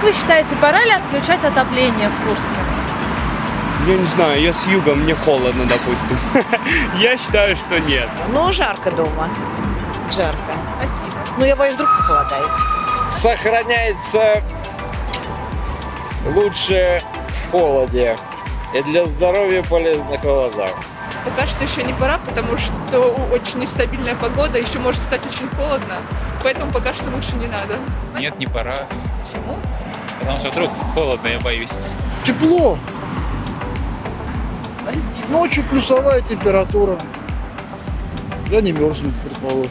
Как вы считаете, пора ли отключать отопление в Курске? Я не знаю, я с юга, мне холодно, допустим. Я считаю, что нет. Ну, жарко дома. Жарко. Спасибо. Ну, я боюсь, вдруг похолодает. сохраняется лучше в холоде. И для здоровья полезно холода. Пока что еще не пора, потому что очень нестабильная погода, еще может стать очень холодно, поэтому пока что лучше не надо. Нет, не пора. Почему? Что вдруг холодно, я боюсь. Тепло. Ночью плюсовая температура. Я не мерзну, предположим.